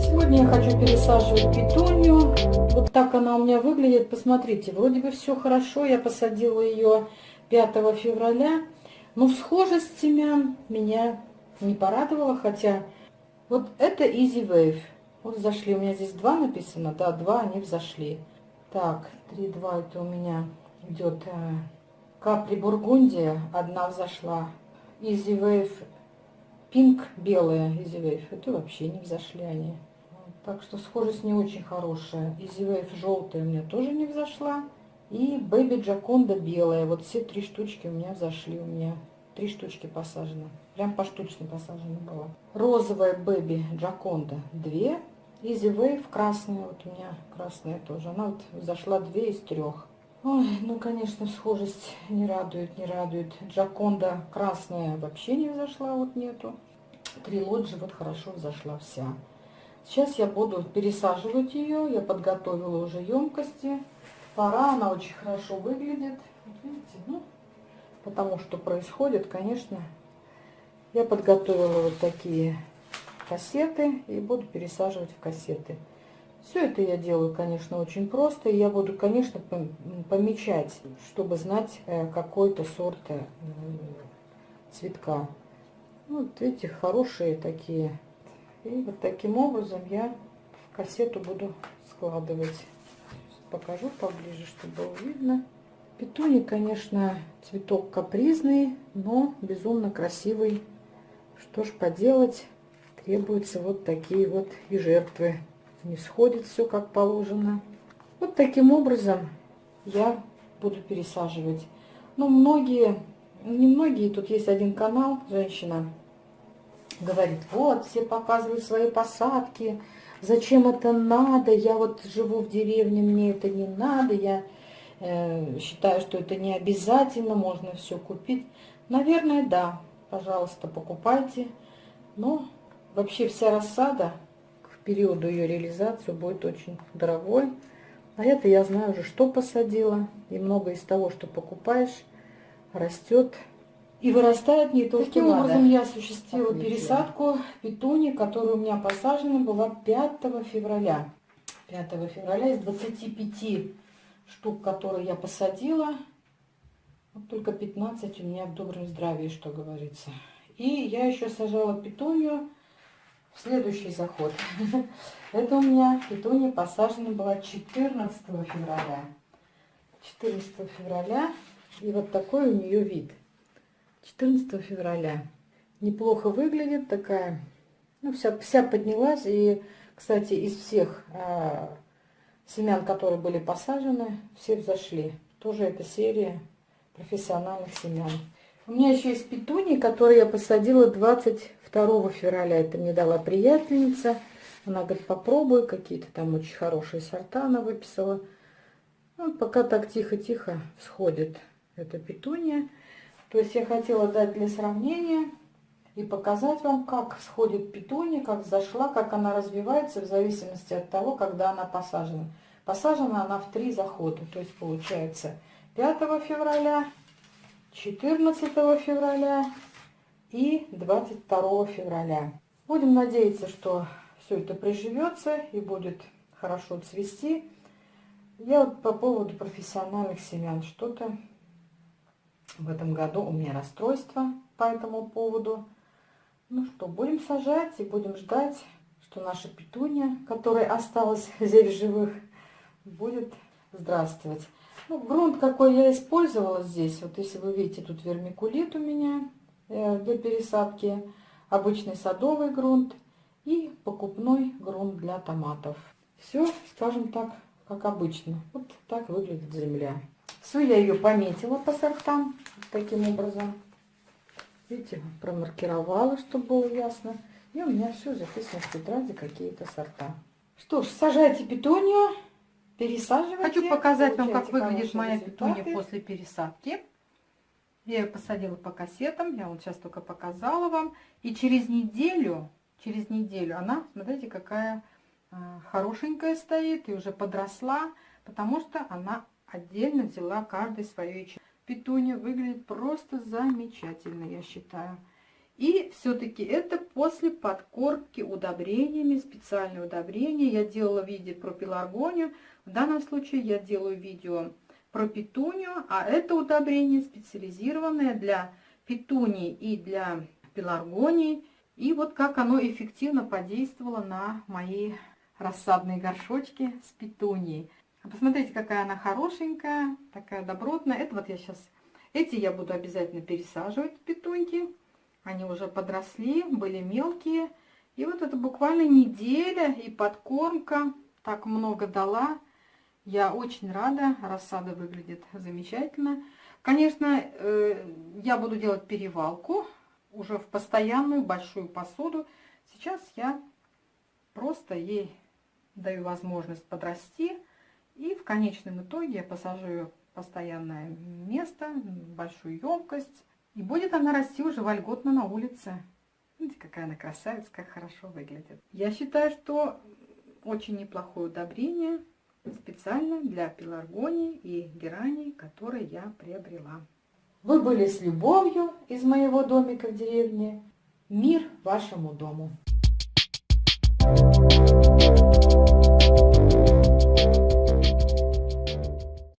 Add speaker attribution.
Speaker 1: Сегодня я хочу пересаживать петунью. Вот так она у меня выглядит. Посмотрите, вроде бы все хорошо. Я посадила ее 5 февраля. Но схожесть семян меня не порадовала, хотя вот это Easy Wave. Вот зашли, у меня здесь два написано, да, два они взошли. Так, 3-2 это у меня идет э, капли Бургундия, одна взошла. Easy Wave Pink белая Easy Wave, это вообще не взошли они. Так что схожесть не очень хорошая. Easy Wave желтая у меня тоже не взошла. И Baby Джаконда белая. Вот все три штучки у меня взошли. У меня три штучки посажены. Прям поштучно посажено было. Розовая Baby Джаконда две. Easy Wave красная. Вот у меня красная тоже. Она вот зашла две из трех. Ой, ну, конечно, схожесть не радует, не радует. Джаконда красная вообще не взошла, вот нету. Трилоджи вот хорошо взошла вся. Сейчас я буду пересаживать ее. Я подготовила уже емкости. Пора, она очень хорошо выглядит. Вот видите, ну, потому что происходит, конечно. Я подготовила вот такие кассеты и буду пересаживать в кассеты. Все это я делаю, конечно, очень просто. Я буду, конечно, помечать, чтобы знать э, какой-то сорт э, цветка. Вот видите, хорошие такие и вот таким образом я в кассету буду складывать. Покажу поближе, чтобы было видно. Петуни, конечно, цветок капризный, но безумно красивый. Что ж поделать, требуются вот такие вот и жертвы. Не сходит все как положено. Вот таким образом я буду пересаживать. Но многие, не многие, тут есть один канал, женщина, говорит, вот, все показывают свои посадки, зачем это надо, я вот живу в деревне, мне это не надо, я э, считаю, что это не обязательно, можно все купить. Наверное, да, пожалуйста, покупайте, но вообще вся рассада периоду ее реализации будет очень дорогой. А это я знаю уже, что посадила, и много из того, что покупаешь, растет и вырастает не то, Таким что образом надо. я осуществила Отлично. пересадку петуни, которая у меня посажена была 5 февраля. 5 февраля из 25 штук, которые я посадила, вот только 15 у меня в добром здравии, что говорится. И я еще сажала петунью следующий заход. Это у меня петуния посажена была 14 февраля. 14 февраля. И вот такой у нее вид. 14 февраля. Неплохо выглядит такая. Ну, вся, вся поднялась. И, кстати, из всех а, семян, которые были посажены, все взошли. Тоже эта серия профессиональных семян. У меня еще есть петуни, которые я посадила 22 февраля. Это мне дала приятельница. Она говорит, попробуй, какие-то там очень хорошие сорта она выписала. Ну, пока так тихо-тихо всходит эта петуния. То есть я хотела дать для сравнения и показать вам, как сходит петуния, как зашла, как она развивается в зависимости от того, когда она посажена. Посажена она в три захода, то есть получается 5 февраля, 14 февраля и 22 февраля. Будем надеяться, что все это приживется и будет хорошо цвести. Я вот по поводу профессиональных семян что-то в этом году у меня расстройство по этому поводу. Ну что, будем сажать и будем ждать, что наша петуния, которая осталась здесь живых, будет здравствовать. Ну, грунт, какой я использовала здесь, вот если вы видите, тут вермикулит у меня э, для пересадки, обычный садовый грунт и покупной грунт для томатов. Все, скажем так, как обычно. Вот так выглядит земля. Все, я ее пометила по сортам таким образом. Видите, промаркировала, чтобы было ясно. И у меня все записано в тетради, какие-то сорта. Что ж, сажайте петунью, пересаживайте.
Speaker 2: Хочу показать вам, как выглядит моя результаты. петуния после пересадки. Я ее посадила по кассетам, я вот сейчас только показала вам. И через неделю, через неделю она, смотрите, какая э, хорошенькая стоит и уже подросла, потому что она отдельно взяла каждый свою ячейку.
Speaker 1: петуния выглядит просто замечательно, я считаю. И все-таки это после подкормки удобрениями, специальные удобрения. Я делала видео про пеларгонию. В данном случае я делаю видео про петунию, а это удобрение специализированное для петуний и для пеларгоний. И вот как оно эффективно подействовало на мои рассадные горшочки с петунией. Посмотрите, какая она хорошенькая, такая добротная. Это вот я сейчас... Эти я буду обязательно пересаживать, петуньки. Они уже подросли, были мелкие. И вот это буквально неделя и подкормка так много дала. Я очень рада, рассада выглядит замечательно. Конечно, э, я буду делать перевалку уже в постоянную большую посуду. Сейчас я просто ей даю возможность подрасти. И в конечном итоге я посажу ее в постоянное место, большую емкость. И будет она расти уже вольготно на улице. Видите, какая она красавица, как хорошо выглядит. Я считаю, что очень неплохое удобрение специально для пеларгонии и герани, которые я приобрела.
Speaker 3: Вы были с любовью из моего домика в деревне. Мир вашему дому! Thank you.